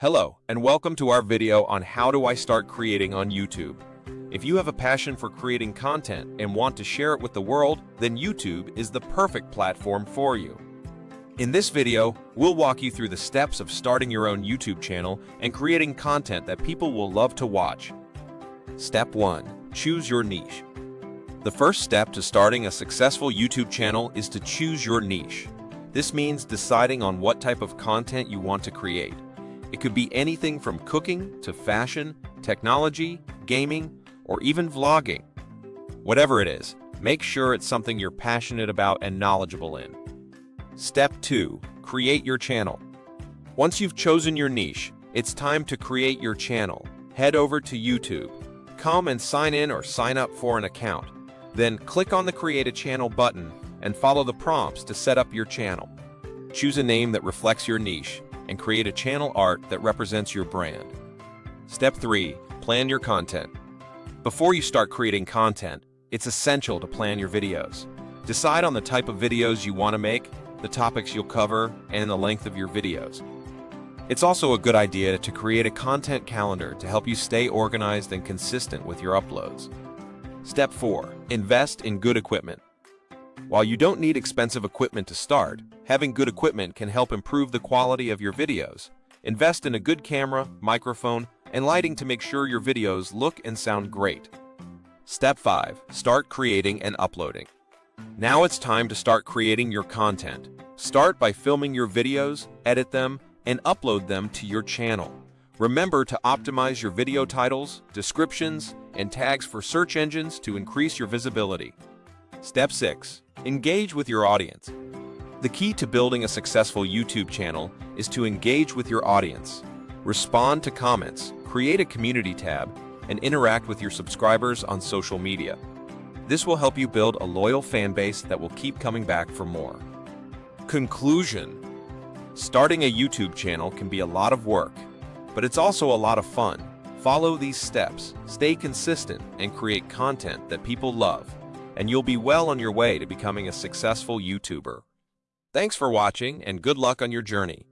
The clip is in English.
Hello, and welcome to our video on how do I start creating on YouTube. If you have a passion for creating content and want to share it with the world, then YouTube is the perfect platform for you. In this video, we'll walk you through the steps of starting your own YouTube channel and creating content that people will love to watch. Step 1. Choose your niche. The first step to starting a successful YouTube channel is to choose your niche. This means deciding on what type of content you want to create. It could be anything from cooking to fashion, technology, gaming, or even vlogging. Whatever it is, make sure it's something you're passionate about and knowledgeable in. Step 2. Create your channel. Once you've chosen your niche, it's time to create your channel. Head over to YouTube. Come and sign in or sign up for an account. Then click on the Create a Channel button and follow the prompts to set up your channel. Choose a name that reflects your niche and create a channel art that represents your brand. Step 3. Plan your content. Before you start creating content, it's essential to plan your videos. Decide on the type of videos you want to make, the topics you'll cover, and the length of your videos. It's also a good idea to create a content calendar to help you stay organized and consistent with your uploads. Step 4. Invest in good equipment. While you don't need expensive equipment to start, having good equipment can help improve the quality of your videos. Invest in a good camera, microphone, and lighting to make sure your videos look and sound great. Step 5. Start creating and uploading. Now it's time to start creating your content. Start by filming your videos, edit them, and upload them to your channel. Remember to optimize your video titles, descriptions, and tags for search engines to increase your visibility. Step 6. Engage with your audience. The key to building a successful YouTube channel is to engage with your audience. Respond to comments, create a community tab, and interact with your subscribers on social media. This will help you build a loyal fan base that will keep coming back for more. Conclusion Starting a YouTube channel can be a lot of work, but it's also a lot of fun. Follow these steps, stay consistent, and create content that people love, and you'll be well on your way to becoming a successful YouTuber. Thanks for watching, and good luck on your journey.